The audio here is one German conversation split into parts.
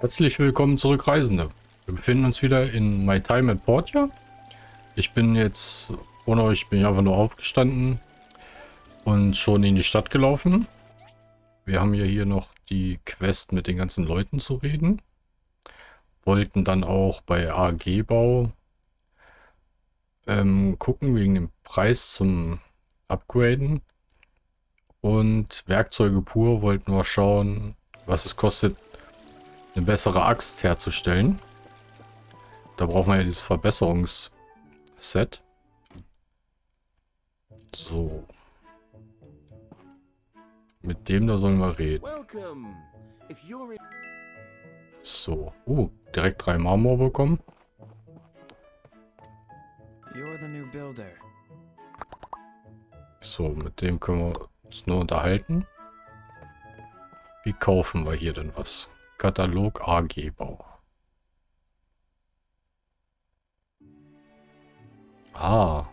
Herzlich willkommen zurück, Reisende. Wir befinden uns wieder in My Time at Portia. Ich bin jetzt, ohne euch bin ich einfach nur aufgestanden und schon in die Stadt gelaufen. Wir haben ja hier noch die Quest mit den ganzen Leuten zu reden. Wollten dann auch bei AG-Bau ähm, gucken wegen dem Preis zum Upgraden. Und Werkzeuge pur wollten wir schauen, was es kostet, eine bessere Axt herzustellen. Da brauchen wir ja dieses Verbesserungsset. So. Mit dem da sollen wir reden. So. Uh, direkt drei Marmor bekommen. So, mit dem können wir uns nur unterhalten. Wie kaufen wir hier denn was? Katalog AG Bau. Ah.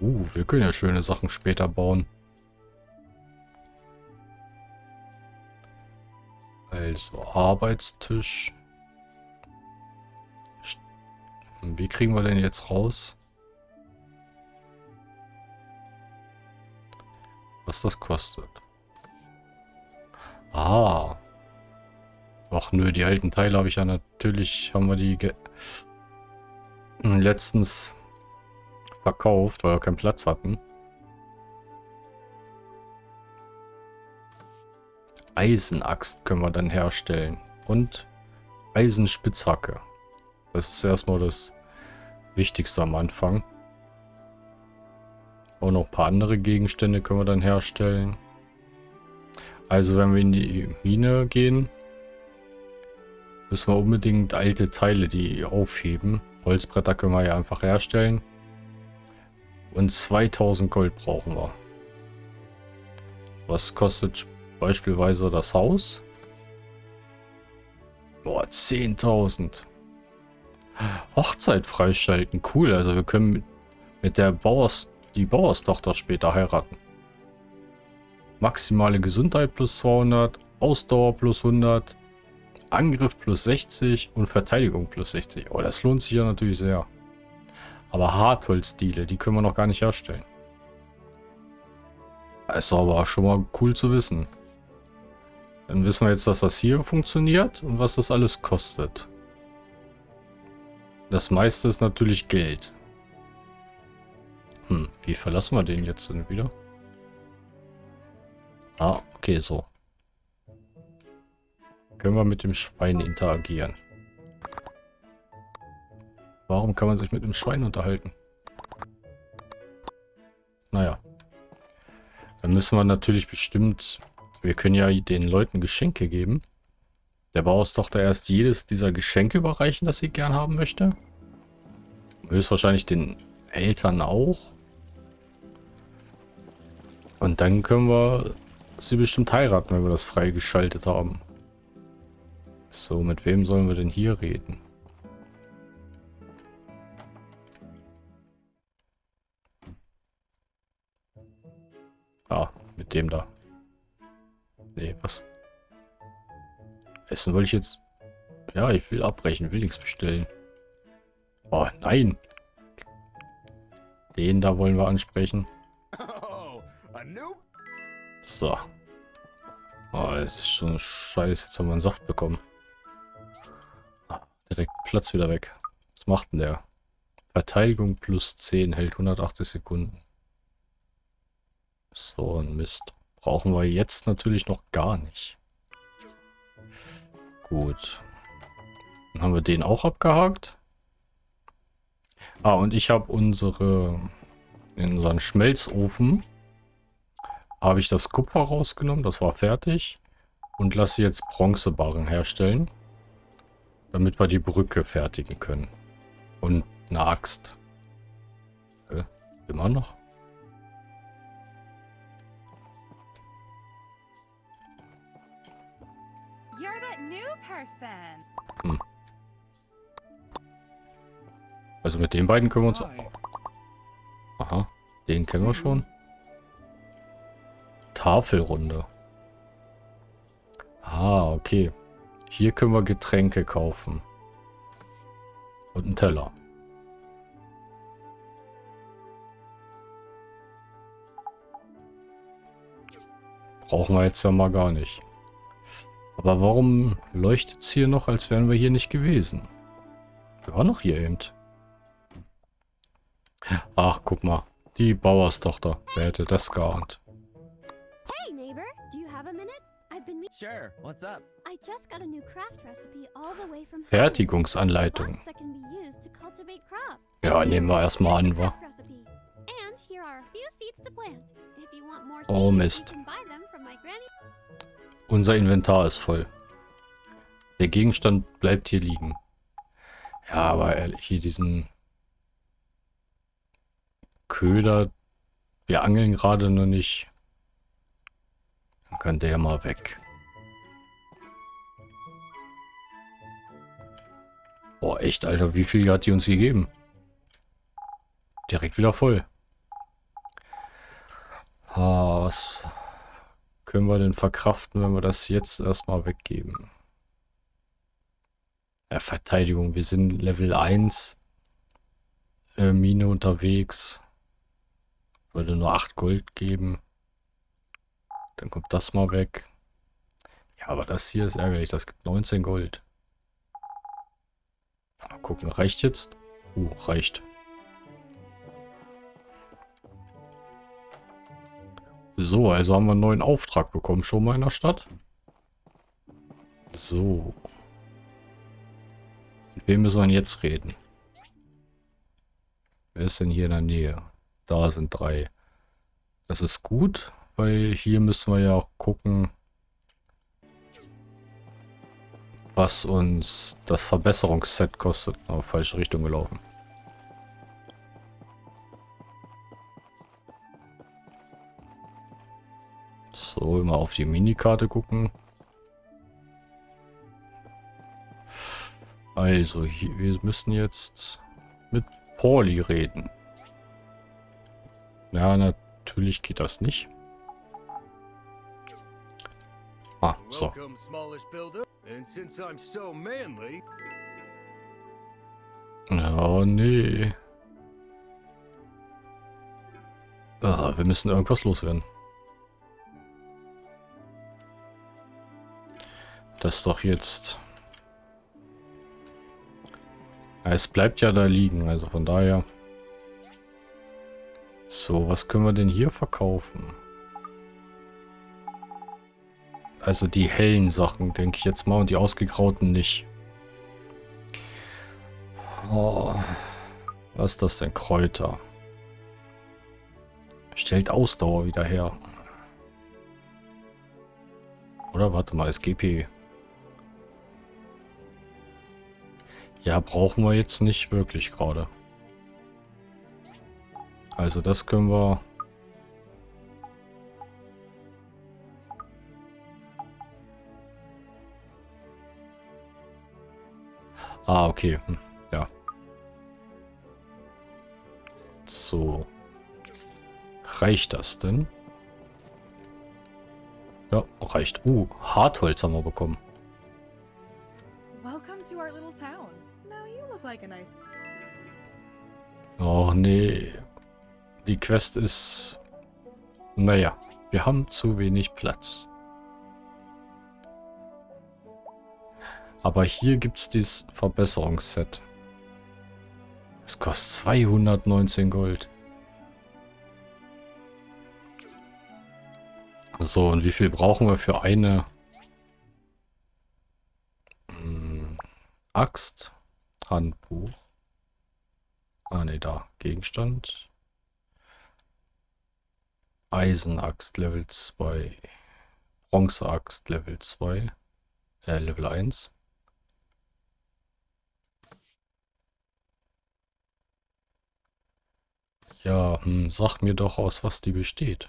Uh, wir können ja schöne Sachen später bauen. Also, Arbeitstisch. Wie kriegen wir denn jetzt raus? Was das kostet. Ah. Ach nö, die alten Teile habe ich ja natürlich, haben wir die letztens verkauft, weil wir keinen Platz hatten. Eisenaxt können wir dann herstellen. Und Eisenspitzhacke. Das ist erstmal das Wichtigste am Anfang. Auch noch ein paar andere Gegenstände können wir dann herstellen. Also wenn wir in die Mine gehen, müssen wir unbedingt alte Teile, die aufheben. Holzbretter können wir ja einfach herstellen. Und 2000 Gold brauchen wir. Was kostet beispielsweise das Haus? Boah, 10.000. Hochzeit freischalten, cool. Also wir können mit der Bauers, die Bauerstochter später heiraten. Maximale Gesundheit plus 200, Ausdauer plus 100, Angriff plus 60 und Verteidigung plus 60. Oh, das lohnt sich ja natürlich sehr. Aber Hartholzdiele, die können wir noch gar nicht herstellen. ist aber schon mal cool zu wissen. Dann wissen wir jetzt, dass das hier funktioniert und was das alles kostet. Das meiste ist natürlich Geld. Hm, wie verlassen wir den jetzt denn wieder? Ah, okay, so. Können wir mit dem Schwein interagieren. Warum kann man sich mit dem Schwein unterhalten? Naja. Dann müssen wir natürlich bestimmt... Wir können ja den Leuten Geschenke geben. Der Bauerstochter erst jedes dieser Geschenke überreichen, das sie gern haben möchte. Höchstwahrscheinlich den Eltern auch. Und dann können wir sie bestimmt heiraten, wenn wir das freigeschaltet haben. So, mit wem sollen wir denn hier reden? Ah, mit dem da. Nee, was? Essen wollte ich jetzt... Ja, ich will abbrechen, will nichts bestellen. Oh, nein. Den da wollen wir ansprechen. So. Oh, es ist schon scheiße. Jetzt haben wir einen Saft bekommen. Ah, direkt Platz wieder weg. Was macht denn der? Verteidigung plus 10 hält 180 Sekunden. So ein Mist. Brauchen wir jetzt natürlich noch gar nicht. Gut. Dann haben wir den auch abgehakt. Ah, und ich habe unsere... In unseren Schmelzofen habe ich das Kupfer rausgenommen. Das war fertig. Und lasse jetzt Bronzebarren herstellen. Damit wir die Brücke fertigen können. Und eine Axt. Äh, immer noch? Hm. Also mit den beiden können wir uns... Aha, den kennen wir schon. Tafelrunde. Ah, okay. Hier können wir Getränke kaufen. Und einen Teller. Brauchen wir jetzt ja mal gar nicht. Aber warum leuchtet es hier noch, als wären wir hier nicht gewesen? Wir waren noch hier eben. Ach, guck mal. Die Bauerstochter. Wer hätte das geahnt? Sure, what's up? I just got a new craft recipe all the way from. Fertigungsanleitung. Ja, nehmen wir erstmal an, wa? Craft recipe. And here are a few seeds to plant. If you want more Oh, Mist. Unser Inventar ist voll. Der Gegenstand bleibt hier liegen. Ja, aber ehrlich, hier diesen Köder. Wir angeln gerade noch nicht. Dann kann der mal weg. Boah, echt, Alter, wie viel hat die uns gegeben? Direkt wieder voll. Ah, was können wir denn verkraften, wenn wir das jetzt erstmal weggeben? Ja, Verteidigung, wir sind Level 1. Äh, Mine unterwegs. Würde nur 8 Gold geben. Dann kommt das mal weg. Ja, aber das hier ist ärgerlich. Das gibt 19 Gold. Mal gucken, reicht jetzt? Uh, reicht. So, also haben wir einen neuen Auftrag bekommen schon mal in der Stadt. So. Mit wem müssen wir jetzt reden? Wer ist denn hier in der Nähe? Da sind drei. Das ist gut, weil hier müssen wir ja auch gucken, was uns das Verbesserungsset kostet. Oh, falsche Richtung gelaufen. So, immer auf die Minikarte gucken. Also, hier, wir müssen jetzt mit Pauli reden. Ja, natürlich geht das nicht. So manly, Oh, nee. Ah, wir müssen irgendwas loswerden. Das doch jetzt... Es bleibt ja da liegen, also von daher... So, was können wir denn hier verkaufen? Also die hellen Sachen, denke ich jetzt mal, und die ausgegrauten nicht. Oh, was ist das denn? Kräuter. Stellt Ausdauer wieder her. Oder warte mal, SGP. Ja, brauchen wir jetzt nicht wirklich gerade. Also das können wir... Ah, okay. Hm, ja. So. Reicht das denn? Ja, reicht. Uh, Hartholz haben wir bekommen. Welcome to our little town. Now you look like a nice. Och nee. Die Quest ist... Naja, wir haben zu wenig Platz. Aber hier gibt es dieses Verbesserungsset. Es kostet 219 Gold. So, und wie viel brauchen wir für eine Hm, Axt? Handbuch. Ah, ne, da. Gegenstand. Eisenaxt Level 2. Bronzeaxt Level 2. Äh, Level 1. Ja, hm, sag mir doch, aus was die besteht.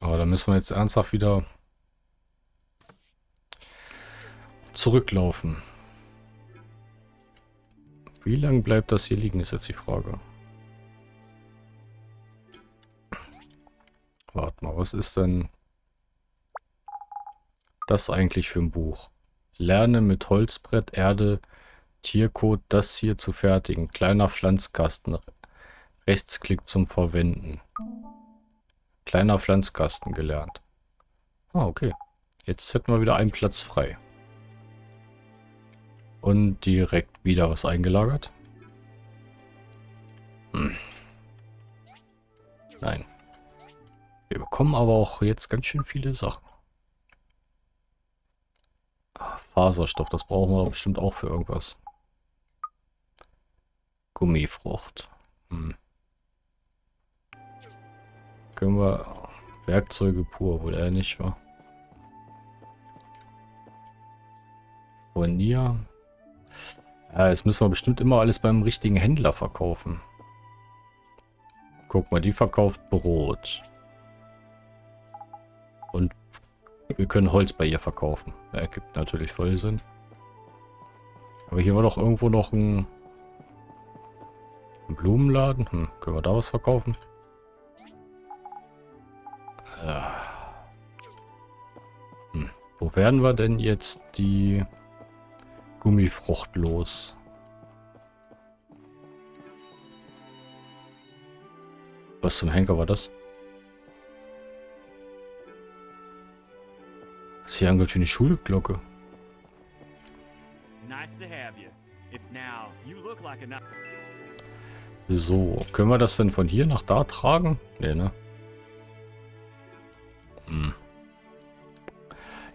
Aber da müssen wir jetzt ernsthaft wieder zurücklaufen. Wie lange bleibt das hier liegen, ist jetzt die Frage. Warte mal, was ist denn das eigentlich für ein Buch? Lerne mit Holzbrett, Erde, Tiercode das hier zu fertigen. Kleiner Pflanzkasten. Rechtsklick zum Verwenden. Kleiner Pflanzkasten gelernt. Ah, okay. Jetzt hätten wir wieder einen Platz frei. Und direkt wieder was eingelagert. Hm. Nein. Wir bekommen aber auch jetzt ganz schön viele Sachen. Ah, Faserstoff, das brauchen wir bestimmt auch für irgendwas. Gummifrucht. Hm. Können wir Werkzeuge pur, wohl eher nicht, wa? Furnier. Ja, jetzt müssen wir bestimmt immer alles beim richtigen Händler verkaufen. Guck mal, die verkauft Brot. Und wir können Holz bei ihr verkaufen. Ja, ergibt natürlich voll Sinn. Aber hier war doch irgendwo noch ein, ein Blumenladen. Hm, können wir da was verkaufen? Ja. Hm, wo werden wir denn jetzt die Gummifrucht los? Was zum Henker war das? Das hier angehört wie eine Schulglocke. Nice to have you. If now you look like a So, können wir das denn von hier nach da tragen? Nee, ne? Hm.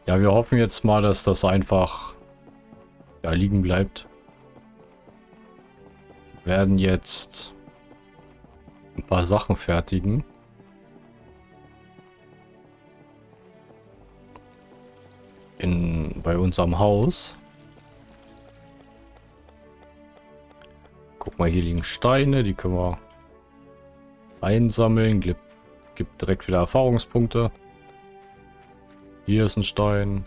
Ja, wir hoffen jetzt mal, dass das einfach da liegen bleibt. Wir werden jetzt ein paar Sachen fertigen. In, bei unserem Haus. Mal, hier liegen Steine, die können wir einsammeln. Gibt, gibt direkt wieder Erfahrungspunkte. Hier ist ein Stein.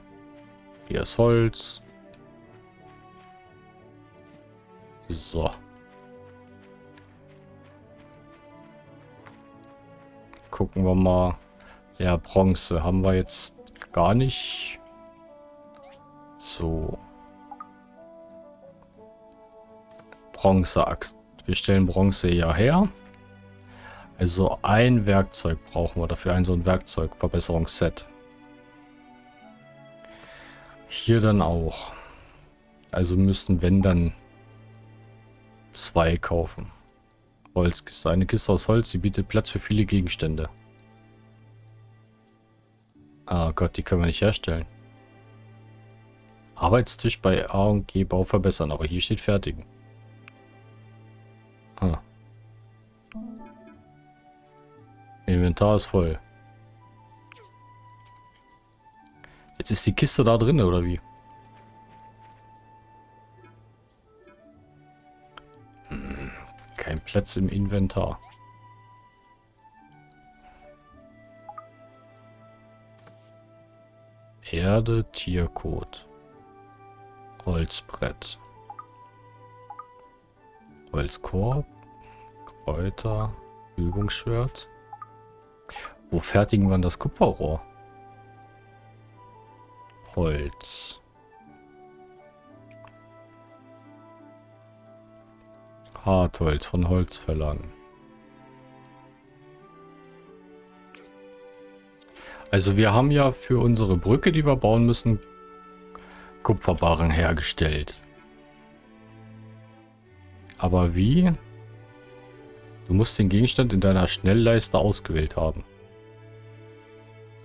Hier ist Holz. So. Gucken wir mal. Ja, Bronze haben wir jetzt gar nicht. So. Bronzeaxt. Wir stellen Bronze ja her. Also ein Werkzeug brauchen wir dafür. Ein so ein Werkzeugverbesserungsset. Hier dann auch. Also müssten, wenn dann, zwei kaufen. Holzkiste. Eine Kiste aus Holz, die bietet Platz für viele Gegenstände. Ah Gott, die können wir nicht herstellen. Arbeitstisch bei A und G Bau verbessern, aber hier steht fertigen. Ah. Inventar ist voll. Jetzt ist die Kiste da drin, oder wie? Hm, kein Platz im Inventar. Erde, Tierkot. Holzbrett. Holzkorb. Kräuter. Übungsschwert. Wo fertigen wir das Kupferrohr? Holz. Hartholz von Holzfällern. Also wir haben ja für unsere Brücke, die wir bauen müssen, Kupferbarren hergestellt. Aber wie? Du musst den Gegenstand in deiner Schnellleiste ausgewählt haben.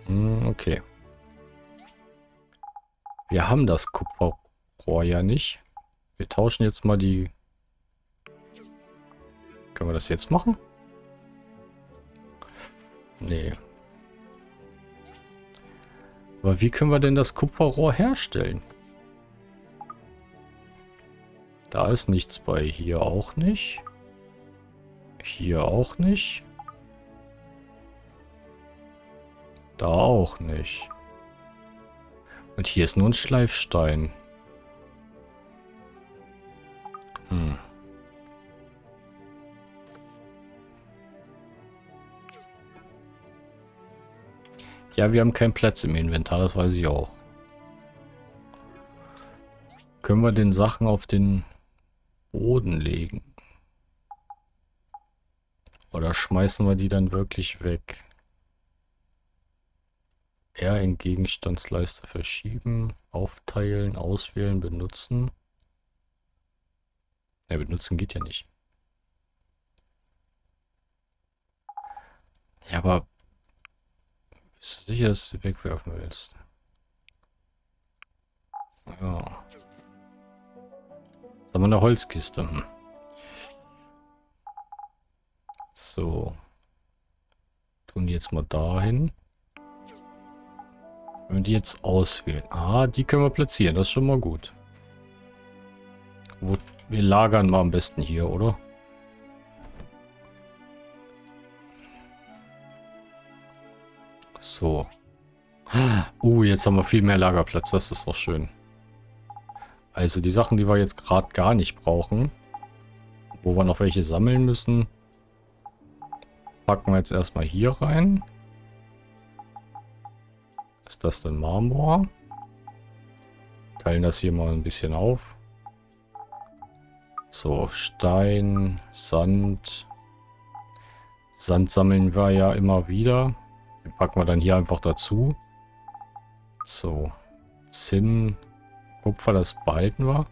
Hm, okay. Wir haben das Kupferrohr ja nicht. Wir tauschen jetzt mal die... Können wir das jetzt machen? Nee. Aber wie können wir denn das Kupferrohr herstellen? Da ist nichts bei. Hier auch nicht. Hier auch nicht. Da auch nicht. Und hier ist nur ein Schleifstein. Hm. Ja, wir haben keinen Platz im Inventar, das weiß ich auch. Können wir den Sachen auf den Boden legen? Oder schmeißen wir die dann wirklich weg? R in Gegenstandsleiste verschieben, aufteilen, auswählen, benutzen. Ja, benutzen geht ja nicht. Ja, aber bist du sicher, dass du wegwerfen willst? Ja. Haben wir eine Holzkiste. Hm. So. Tun die jetzt mal dahin. Wenn die jetzt auswählen. Ah, die können wir platzieren. Das ist schon mal gut. Wo, wir lagern mal am besten hier, oder? So. Uh, jetzt haben wir viel mehr Lagerplatz. Das ist doch schön. Also die Sachen, die wir jetzt gerade gar nicht brauchen, wo wir noch welche sammeln müssen, packen wir jetzt erstmal hier rein. Ist das denn Marmor? Teilen das hier mal ein bisschen auf. So, Stein, Sand. Sand sammeln wir ja immer wieder. Den packen wir dann hier einfach dazu. So. Zinn. Kupfer, das behalten wir.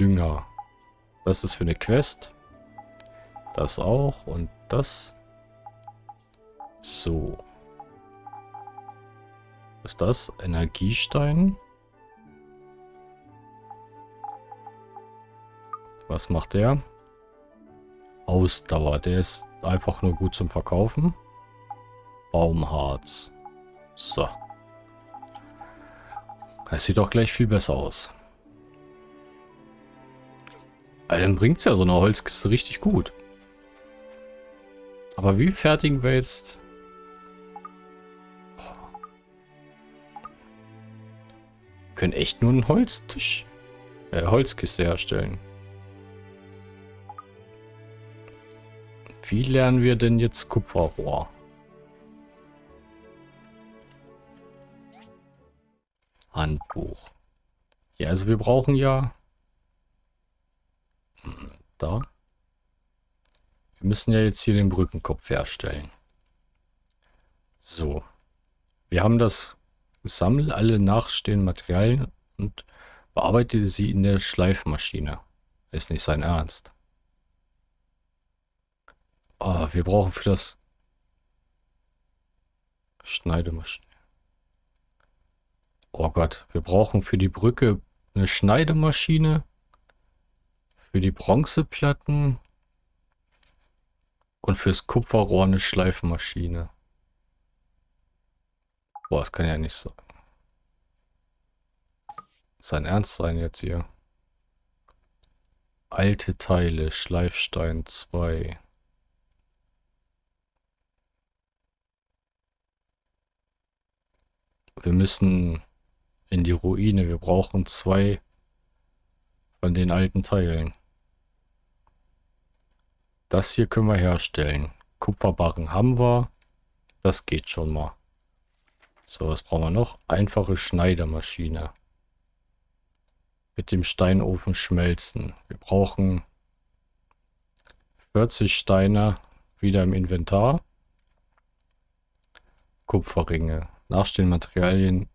Dünger. Das ist für eine Quest. Das auch. Und das. So. Was ist das? Energiestein. Was macht der? Ausdauer. Der ist einfach nur gut zum Verkaufen. Baumharz. So. Das sieht doch gleich viel besser aus. Aber dann bringt es ja so eine Holzkiste richtig gut. Aber wie fertigen wir jetzt... Wir können echt nur einen Holztisch, äh, Holzkiste herstellen. Wie lernen wir denn jetzt Kupferrohr? Handbuch. Ja, also wir brauchen ja... Hm, da. Wir müssen ja jetzt hier den Brückenkopf herstellen. So. Wir haben das Sammel alle nachstehenden Materialien und bearbeite sie in der Schleifmaschine. Ist nicht sein Ernst. Oh, wir brauchen für das Schneidemaschine. Oh Gott, wir brauchen für die Brücke eine Schneidemaschine. Für die Bronzeplatten. Und fürs Kupferrohr eine Schleifmaschine. Boah, das kann ja nicht sein. Sein Ernst sein jetzt hier. Alte Teile, Schleifstein 2. Wir müssen in die Ruine. Wir brauchen zwei von den alten Teilen. Das hier können wir herstellen. Kupferbarren haben wir. Das geht schon mal. So, was brauchen wir noch? Einfache Schneidermaschine. Mit dem Steinofen schmelzen. Wir brauchen 40 Steine wieder im Inventar. Kupferringe. Nachstehende Materialien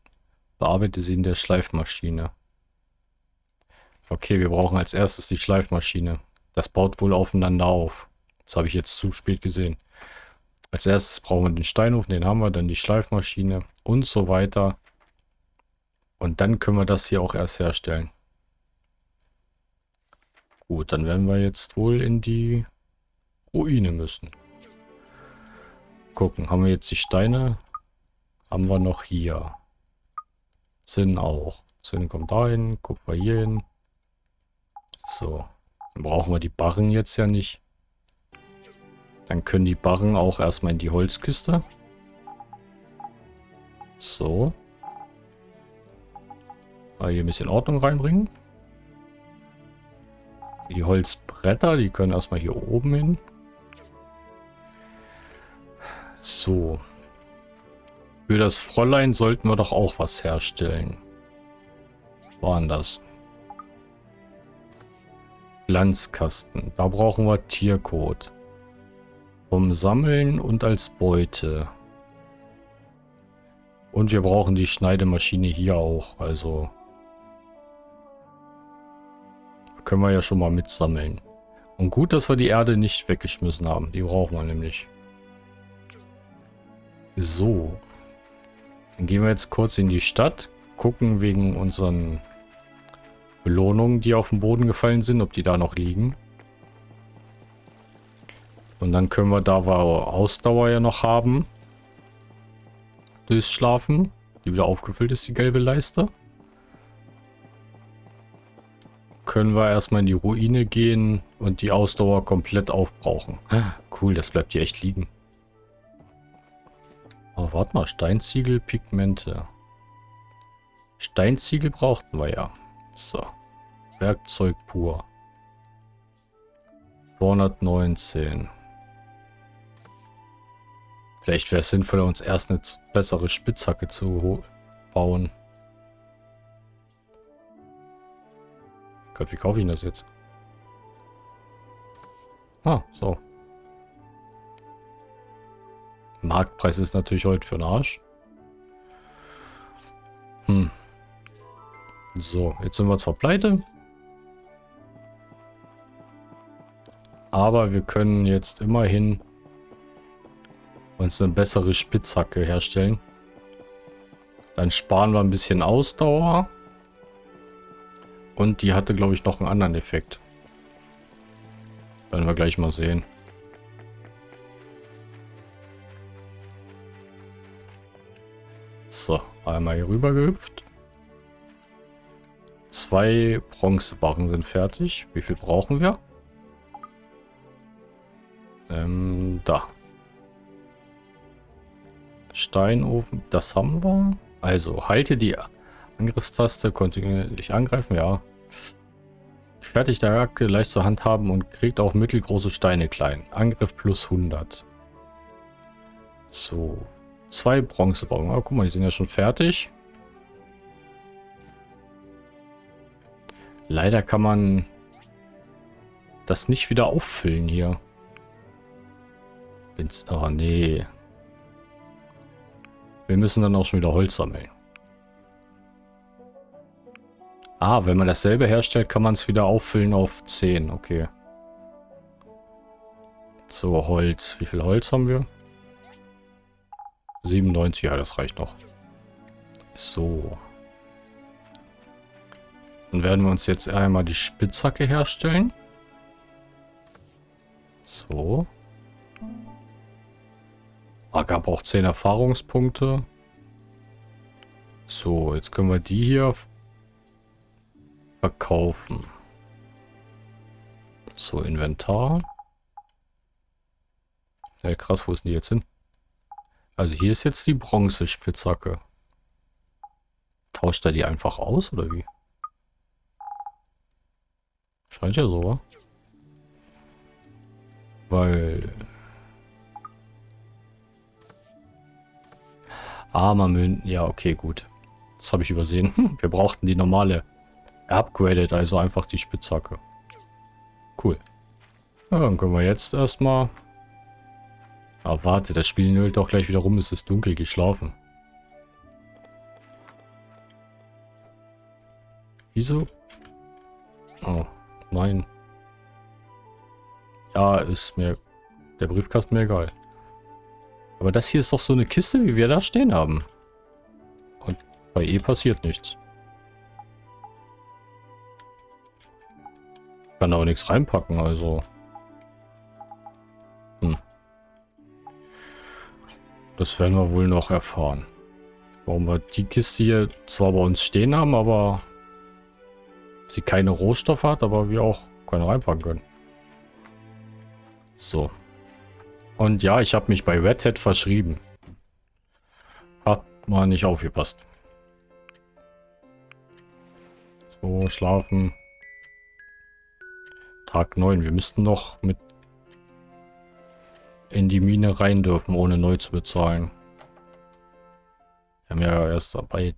Bearbeite sie in der Schleifmaschine. Okay, wir brauchen als erstes die Schleifmaschine. Das baut wohl aufeinander auf. Das habe ich jetzt zu spät gesehen. Als erstes brauchen wir den Steinofen, den haben wir, dann die Schleifmaschine und so weiter. Und dann können wir das hier auch erst herstellen. Gut, dann werden wir jetzt wohl in die Ruine müssen. Gucken, haben wir jetzt die Steine? Haben wir noch hier. Zinn auch. Zinn kommt dahin, Kupfer hier hin. So. Dann brauchen wir die Barren jetzt ja nicht. Dann können die Barren auch erstmal in die Holzkiste. So. Mal hier ein bisschen Ordnung reinbringen. Die Holzbretter, die können erstmal hier oben hin. So. Für das Fräulein sollten wir doch auch was herstellen. Was war denn das? Glanzkasten. Da brauchen wir Tiercode. Vom Sammeln und als Beute. Und wir brauchen die Schneidemaschine hier auch. Also können wir ja schon mal mitsammeln. Und gut, dass wir die Erde nicht weggeschmissen haben. Die brauchen wir nämlich. So. Dann gehen wir jetzt kurz in die Stadt. Gucken wegen unseren Belohnungen, die auf den Boden gefallen sind, ob die da noch liegen. Und dann können wir, da wir Ausdauer ja noch haben, durchschlafen. Die wieder aufgefüllt ist, die gelbe Leiste. Können wir erstmal in die Ruine gehen und die Ausdauer komplett aufbrauchen. Cool, das bleibt hier echt liegen. Aber warte mal, Steinziegel, Pigmente. Steinziegel brauchten wir ja. So. Werkzeug pur. 219. Vielleicht wäre es sinnvoller, uns erst eine bessere Spitzhacke zu bauen. Gott, wie kaufe ich das jetzt? Ah, so. Marktpreis ist natürlich heute für den Arsch. Hm. So, jetzt sind wir zwar pleite. Aber wir können jetzt immerhin uns eine bessere Spitzhacke herstellen. Dann sparen wir ein bisschen Ausdauer. Und die hatte, glaube ich, noch einen anderen Effekt. Werden wir gleich mal sehen. So, einmal hier rüber gehüpft. Zwei Bronzebarren sind fertig. Wie viel brauchen wir? Ähm, da. Steinofen, das haben wir. Also, halte die Angriffstaste, kontinuierlich angreifen, ja. Fertig der Jacke, leicht zur Hand haben und kriegt auch mittelgroße Steine klein. Angriff plus 100. So, zwei Bronzebaum. Oh, guck mal, die sind ja schon fertig. Leider kann man das nicht wieder auffüllen hier. Oh, nee. Wir müssen dann auch schon wieder Holz sammeln. Ah, wenn man dasselbe herstellt, kann man es wieder auffüllen auf 10. Okay. So, Holz. Wie viel Holz haben wir? 97, ja, das reicht noch. So. Dann werden wir uns jetzt einmal die Spitzhacke herstellen. So. Ah, gab auch 10 Erfahrungspunkte. So, jetzt können wir die hier verkaufen. So, Inventar. Ja, krass, wo ist denn die jetzt hin? Also hier ist jetzt die Bronzespitzhacke. Tauscht er die einfach aus, oder wie? Scheint ja so, wa? Weil Armer Münzen. Ja, okay, gut. Das habe ich übersehen. Wir brauchten die normale. Upgraded, also einfach die Spitzhacke. Cool. Ja, dann können wir jetzt erstmal... Ah, warte, das Spiel nölt doch gleich wieder rum, es ist dunkel, geschlafen. Wieso? Oh, nein. Ja, ist mir der Briefkasten mir egal. Aber das hier ist doch so eine Kiste, wie wir da stehen haben. Und bei E passiert nichts. Ich kann auch nichts reinpacken, also. Das werden wir wohl noch erfahren. Warum wir die Kiste hier zwar bei uns stehen haben, aber sie keine Rohstoffe hat, aber wir auch keine reinpacken können. So. Und ja, ich habe mich bei Red Hat verschrieben. Hat mal nicht aufgepasst. So, schlafen. Tag 9. Wir müssten noch mit in die Mine rein dürfen, ohne neu zu bezahlen. haben ja erst bei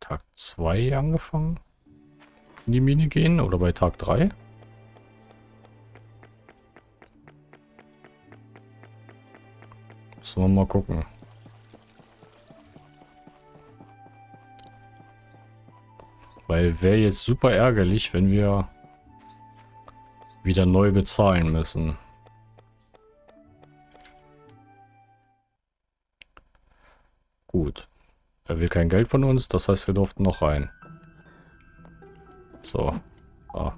Tag 2 angefangen. In die Mine gehen oder bei Tag 3. Müssen wir mal gucken. Weil wäre jetzt super ärgerlich, wenn wir wieder neu bezahlen müssen. Er will kein Geld von uns, das heißt, wir durften noch rein. So. Ah.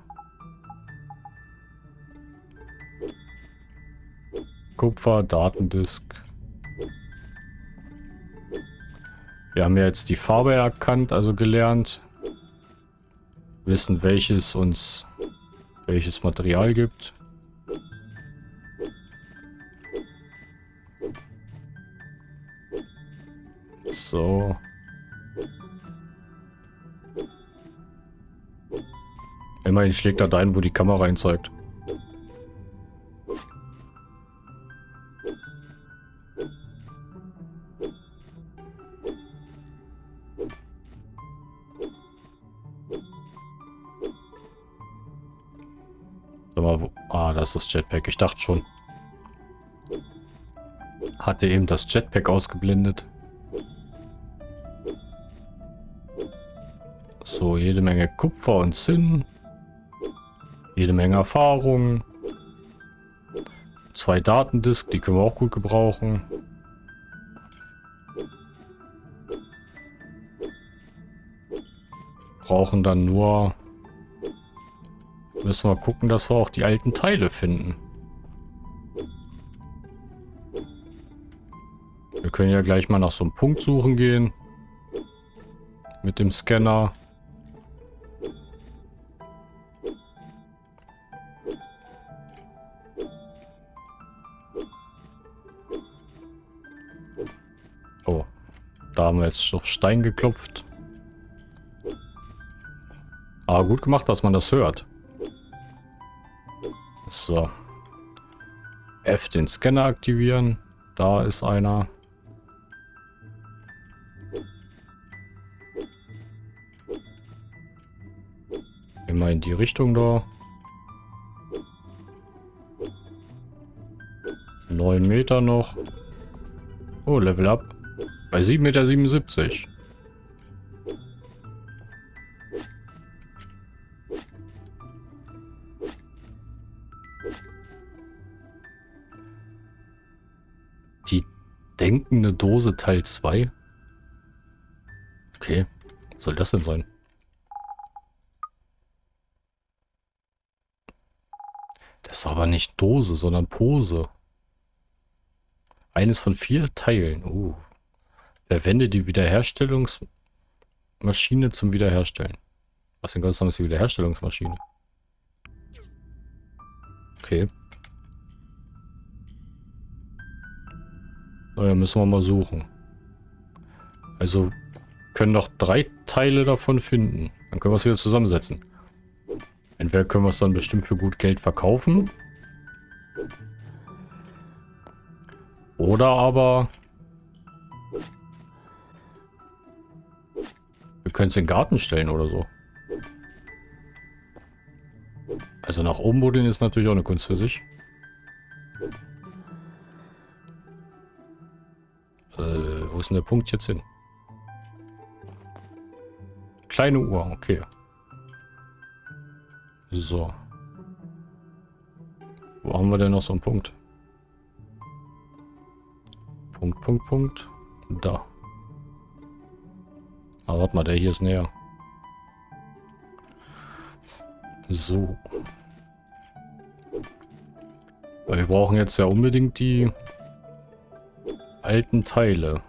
Kupfer, Datendisk. Wir haben ja jetzt die Farbe erkannt, also gelernt. Wissen, welches uns welches Material gibt. So. Immerhin schlägt er dahin, wo die Kamera ihn zeigt. Ah, das ist das Jetpack. Ich dachte schon. Hatte eben das Jetpack ausgeblendet. Jede Menge Kupfer und Zinn. Jede Menge Erfahrung. Zwei Datendisk, die können wir auch gut gebrauchen. Brauchen dann nur... Müssen wir gucken, dass wir auch die alten Teile finden. Wir können ja gleich mal nach so einem Punkt suchen gehen. Mit dem Scanner. Haben wir jetzt auf Stein geklopft. Aber gut gemacht, dass man das hört. So. F den Scanner aktivieren. Da ist einer. Immer in die Richtung da. 9 Meter noch. Oh, Level up. Bei 7,77 Meter. Die denkende Dose Teil 2. Okay. Was soll das denn sein? Das ist aber nicht Dose, sondern Pose. Eines von vier Teilen. Uh. Verwende die Wiederherstellungsmaschine zum Wiederherstellen. Was denn ganz ist die Wiederherstellungsmaschine? Okay. Naja, müssen wir mal suchen. Also können noch drei Teile davon finden. Dann können wir es wieder zusammensetzen. Entweder können wir es dann bestimmt für gut Geld verkaufen. Oder aber... Wir können es in den Garten stellen oder so. Also nach oben buddeln ist natürlich auch eine Kunst für sich. Äh, wo ist denn der Punkt jetzt hin? Kleine Uhr, okay. So. Wo haben wir denn noch so einen Punkt? Punkt, Punkt, Punkt. Da. Aber warte mal, der hier ist näher. So. Weil wir brauchen jetzt ja unbedingt die alten Teile.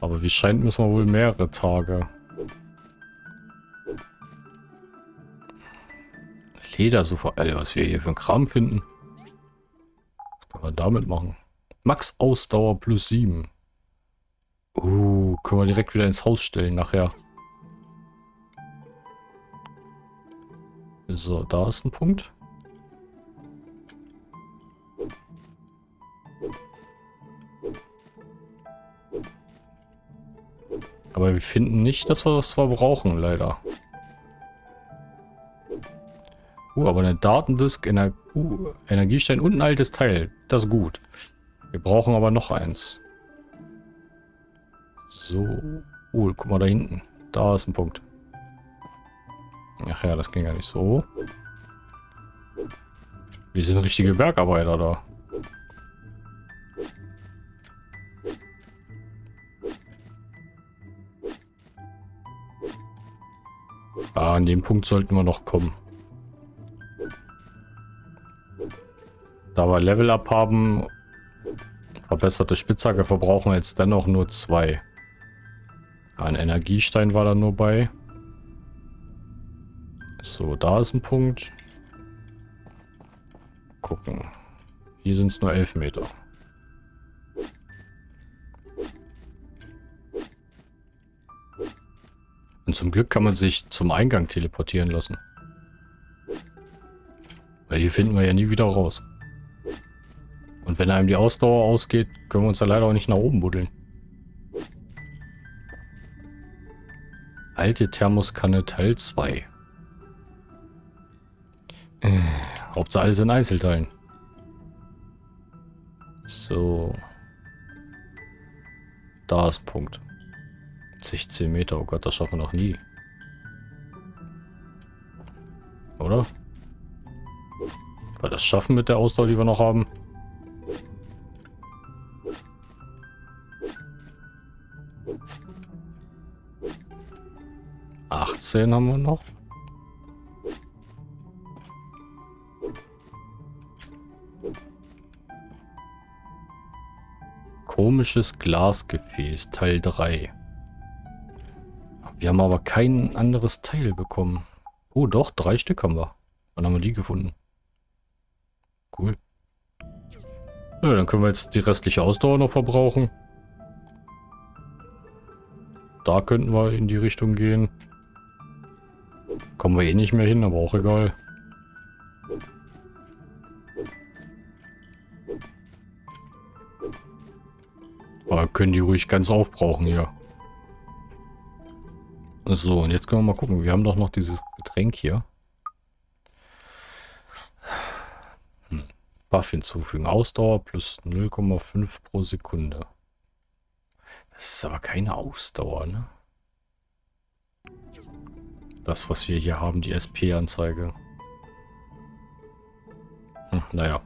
Aber wie scheint, müssen wir wohl mehrere Tage. Leder sofort. Alter, was wir hier für einen Kram finden. Was können wir damit machen? Max Ausdauer plus 7. Uh, können wir direkt wieder ins Haus stellen nachher. So, da ist ein Punkt. Aber wir finden nicht dass wir das, zwar brauchen, leider. Uh, aber eine Datendisk, Ener uh, Energiestein und ein altes Teil. Das ist gut. Wir brauchen aber noch eins. So. Uh, guck mal da hinten. Da ist ein Punkt. Ach ja, das ging ja nicht so. Wir sind richtige Bergarbeiter da. Ah, an dem Punkt sollten wir noch kommen. Da wir Level Up haben, verbesserte Spitzhacke verbrauchen wir jetzt dennoch nur zwei. Ein Energiestein war da nur bei. So, da ist ein Punkt. Gucken. Hier sind es nur elf Meter. Und zum Glück kann man sich zum Eingang teleportieren lassen. Weil hier finden wir ja nie wieder raus. Und wenn einem die Ausdauer ausgeht, können wir uns ja leider auch nicht nach oben buddeln. Alte Thermoskanne Teil 2. Äh, Hauptsache alles in Einzelteilen. So. Da ist Punkt. 16 Meter, oh Gott, das schaffen wir noch nie. Oder? Weil das schaffen mit der Ausdauer, die wir noch haben. Achtzehn haben wir noch. Komisches Glasgefäß, Teil 3. Wir haben aber kein anderes Teil bekommen. Oh doch, drei Stück haben wir. Wann haben wir die gefunden? Cool. Ja, dann können wir jetzt die restliche Ausdauer noch verbrauchen. Da könnten wir in die Richtung gehen. Kommen wir eh nicht mehr hin, aber auch egal. Aber können die ruhig ganz aufbrauchen hier. So, und jetzt können wir mal gucken. Wir haben doch noch dieses Getränk hier. Hm. Buff hinzufügen. Ausdauer plus 0,5 pro Sekunde. Das ist aber keine Ausdauer, ne? Das, was wir hier haben, die SP-Anzeige. Hm, naja.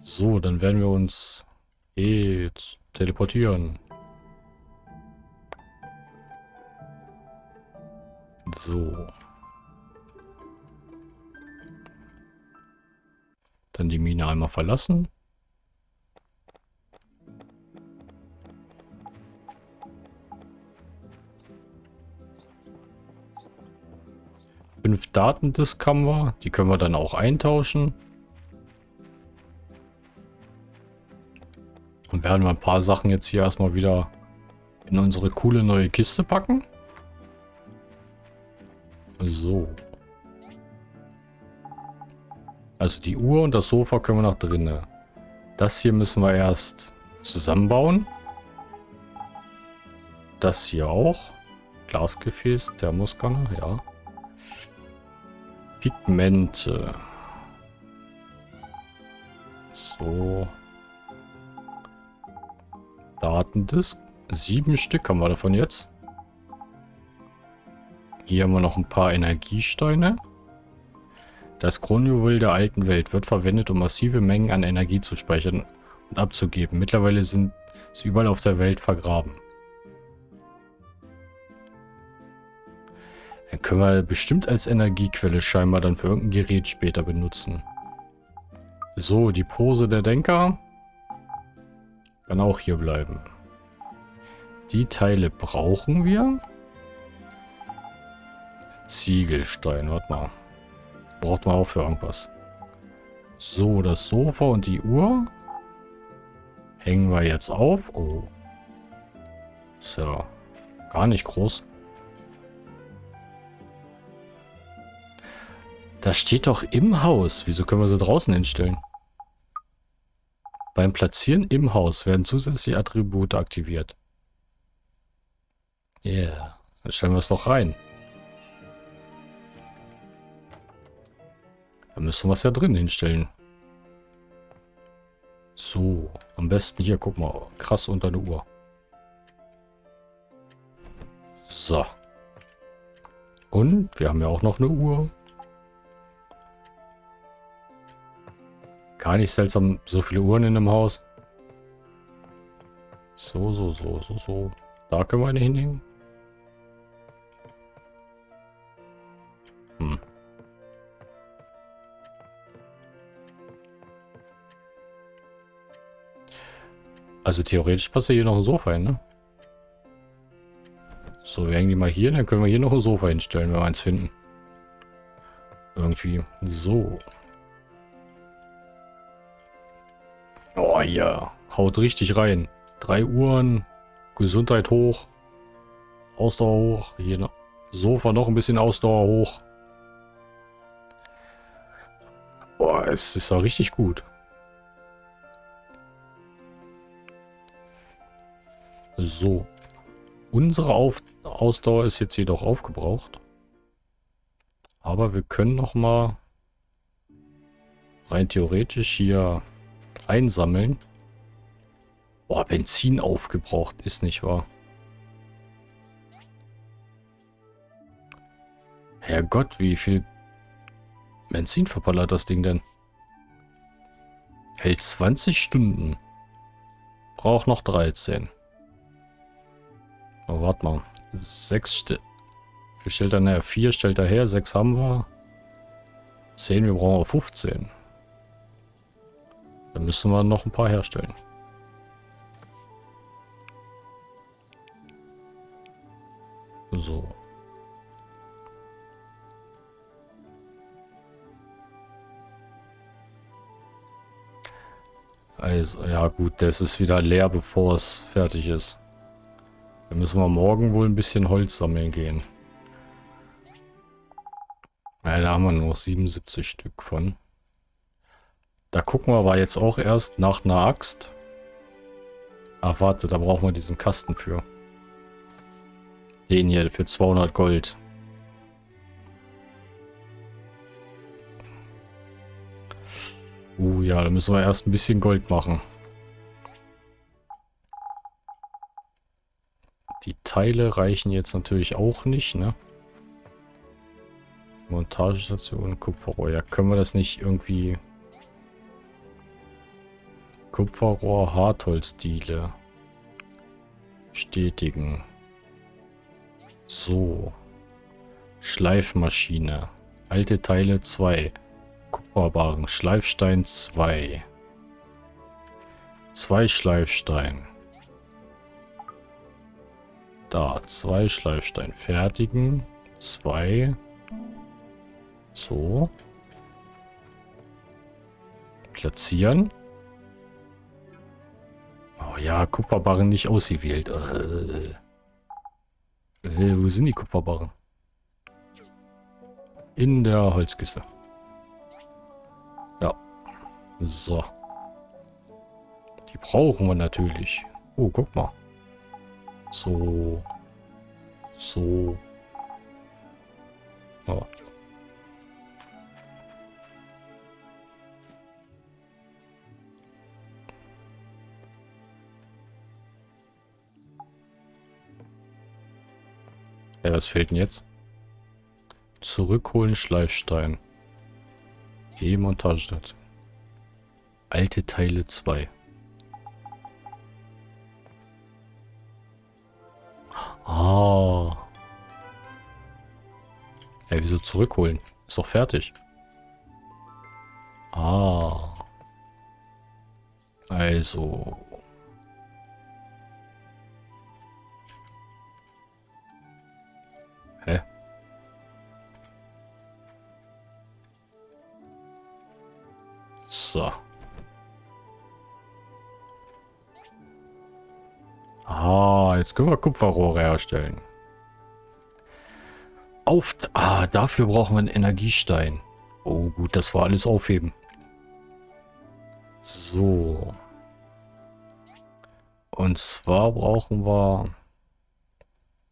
So, dann werden wir uns jetzt teleportieren. So. Dann die Mine einmal verlassen. Fünf Datendisk haben wir. Die können wir dann auch eintauschen. Und werden wir ein paar Sachen jetzt hier erstmal wieder in unsere coole neue Kiste packen. So. Also die Uhr und das Sofa können wir noch drinnen. Das hier müssen wir erst zusammenbauen. Das hier auch. Glasgefäß, Thermoskanne, ja. Pigmente. So. Datendisk. Sieben Stück haben wir davon jetzt. Hier haben wir noch ein paar Energiesteine. Das Kronjuwel der alten Welt wird verwendet, um massive Mengen an Energie zu speichern und abzugeben. Mittlerweile sind sie überall auf der Welt vergraben. Dann können wir bestimmt als Energiequelle scheinbar dann für irgendein Gerät später benutzen. So, die Pose der Denker kann auch hier bleiben. Die Teile brauchen wir. Ziegelstein, warte mal. Braucht man auch für irgendwas. So, das Sofa und die Uhr. Hängen wir jetzt auf. Oh. Ja gar nicht groß. Das steht doch im Haus. Wieso können wir sie draußen hinstellen? Beim Platzieren im Haus werden zusätzliche Attribute aktiviert. Yeah. Dann stellen wir es doch rein. Da müssen wir es ja drin hinstellen. So, am besten hier, guck mal, krass unter eine Uhr. So. Und wir haben ja auch noch eine Uhr. Gar nicht seltsam, so viele Uhren in einem Haus. So, so, so, so, so. Da können wir eine hinhängen. Hm. Also theoretisch passt ja hier noch ein Sofa hin, ne? So, wir hängen die mal hier, dann können wir hier noch ein Sofa hinstellen, wenn wir eins finden. Irgendwie. So. Ja, haut richtig rein. Drei Uhren, Gesundheit hoch, Ausdauer hoch, hier noch Sofa noch ein bisschen Ausdauer hoch. Boah, es ist ja richtig gut. So. Unsere Auf Ausdauer ist jetzt jedoch aufgebraucht. Aber wir können noch mal rein theoretisch hier einsammeln. Boah, Benzin aufgebraucht ist nicht wahr. Herrgott, wie viel Benzin verballert das Ding denn? Hält 20 Stunden. Braucht noch 13. Oh, warte mal. 6 st stellt er näher? 4 stellt er her, 6 haben wir. 10, wir brauchen 15. Dann müssen wir noch ein paar herstellen. So. Also, ja gut, das ist wieder leer, bevor es fertig ist. Dann müssen wir morgen wohl ein bisschen Holz sammeln gehen. Ja, da haben wir nur 77 Stück von. Da gucken wir aber jetzt auch erst nach einer Axt. Ach, warte, da brauchen wir diesen Kasten für. Den hier für 200 Gold. Uh, ja, da müssen wir erst ein bisschen Gold machen. Die Teile reichen jetzt natürlich auch nicht, ne? Montagestation, Kupferrohr. Ja, können wir das nicht irgendwie... Kupferrohr, Hartholzdiele. Bestätigen. So. Schleifmaschine. Alte Teile 2. Kupferbarren. Schleifstein 2. 2 Schleifstein. Da. 2 Schleifstein. Fertigen. 2. So. Platzieren. Oh ja, Kupferbarren nicht ausgewählt. Äh. Äh, wo sind die Kupferbarren? In der Holzkiste. Ja. So. Die brauchen wir natürlich. Oh, guck mal. So. So. Oh. Ja, was fehlt denn jetzt? Zurückholen Schleifstein. E-Montagestation. Alte Teile 2. Ah. Ja, wieso zurückholen? Ist doch fertig. Ah. Also. Jetzt können wir Kupferrohre herstellen. Auf... Ah, dafür brauchen wir einen Energiestein. Oh gut, das war alles aufheben. So. Und zwar brauchen wir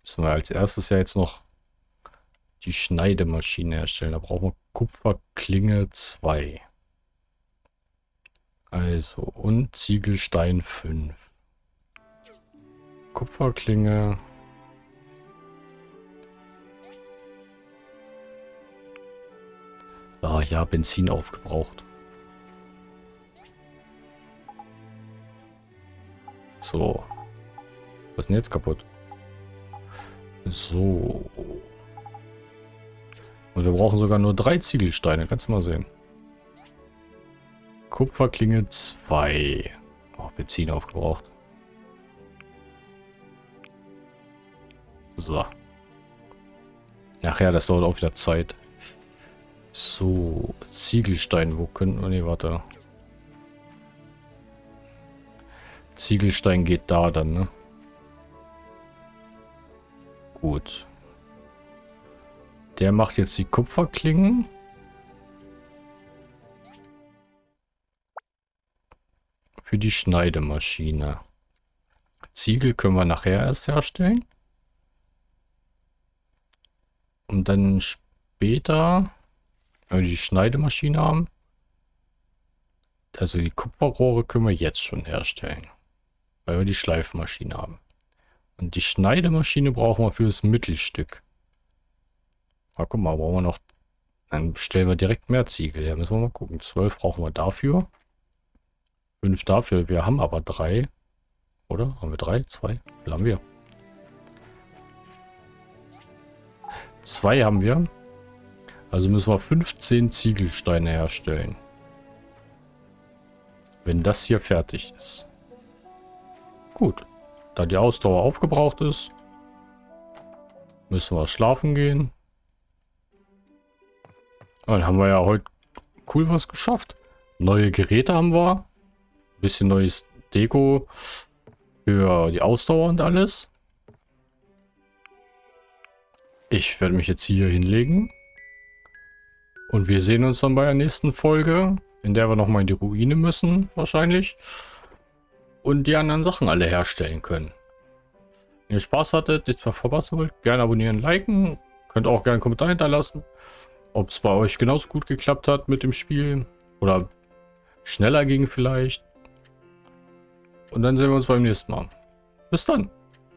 Müssen wir als erstes ja jetzt noch die Schneidemaschine herstellen. Da brauchen wir Kupferklinge 2. Also, und Ziegelstein 5. Kupferklinge. Ah ja, Benzin aufgebraucht. So. Was ist denn jetzt kaputt? So. Und wir brauchen sogar nur drei Ziegelsteine. Kannst du mal sehen. Kupferklinge 2. Oh, Benzin aufgebraucht. So. Ach ja, das dauert auch wieder Zeit. So, Ziegelstein, wo könnten wir... Ne, warte. Ziegelstein geht da dann, ne? Gut. Der macht jetzt die Kupferklingen. Für die Schneidemaschine. Ziegel können wir nachher erst herstellen. Und dann später, wenn wir die Schneidemaschine haben, also die Kupferrohre können wir jetzt schon herstellen. Weil wir die Schleifmaschine haben. Und die Schneidemaschine brauchen wir für das Mittelstück. Ah, guck mal, brauchen wir noch... Dann stellen wir direkt mehr Ziegel. Ja, müssen wir mal gucken. 12 brauchen wir dafür. 5 dafür. Wir haben aber drei. Oder? Haben wir drei? Zwei? Wie haben wir? Zwei haben wir. Also müssen wir 15 Ziegelsteine herstellen. Wenn das hier fertig ist. Gut. Da die Ausdauer aufgebraucht ist, müssen wir schlafen gehen. Dann haben wir ja heute cool was geschafft. Neue Geräte haben wir. Bisschen neues Deko für die Ausdauer und alles. Ich werde mich jetzt hier hinlegen. Und wir sehen uns dann bei der nächsten Folge, in der wir nochmal in die Ruine müssen, wahrscheinlich und die anderen Sachen alle herstellen können. Wenn ihr Spaß hattet, nichts mehr verpassen wollt, gerne abonnieren, liken. Könnt auch gerne einen Kommentar hinterlassen, ob es bei euch genauso gut geklappt hat mit dem Spiel oder schneller ging vielleicht. Und dann sehen wir uns beim nächsten Mal. Bis dann.